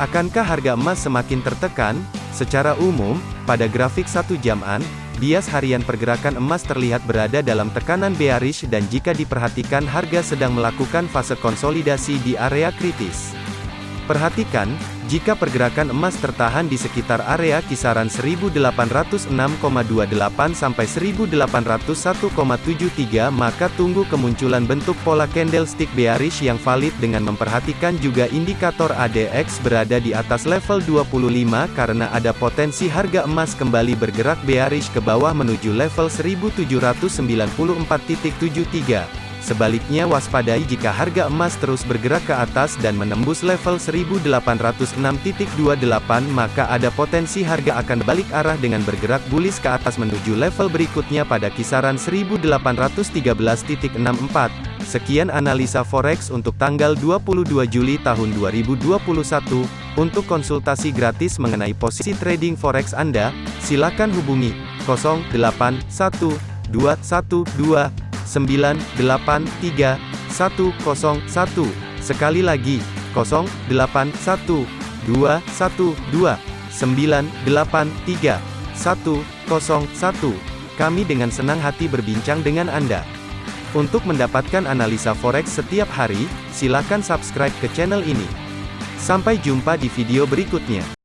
Akankah harga emas semakin tertekan? Secara umum, pada grafik satu jaman, bias harian pergerakan emas terlihat berada dalam tekanan bearish dan jika diperhatikan harga sedang melakukan fase konsolidasi di area kritis. Perhatikan, jika pergerakan emas tertahan di sekitar area kisaran 1806,28 sampai 1801,73 maka tunggu kemunculan bentuk pola candlestick bearish yang valid dengan memperhatikan juga indikator ADX berada di atas level 25 karena ada potensi harga emas kembali bergerak bearish ke bawah menuju level 1794.73. Sebaliknya waspadai jika harga emas terus bergerak ke atas dan menembus level 1806.28 maka ada potensi harga akan balik arah dengan bergerak bullish ke atas menuju level berikutnya pada kisaran 1813.64. Sekian analisa forex untuk tanggal 22 Juli tahun 2021. Untuk konsultasi gratis mengenai posisi trading forex Anda, silakan hubungi 081212 983 101. Sekali lagi, 0812 212 983 101. Kami dengan senang hati berbincang dengan Anda. Untuk mendapatkan analisa forex setiap hari, silakan subscribe ke channel ini. Sampai jumpa di video berikutnya.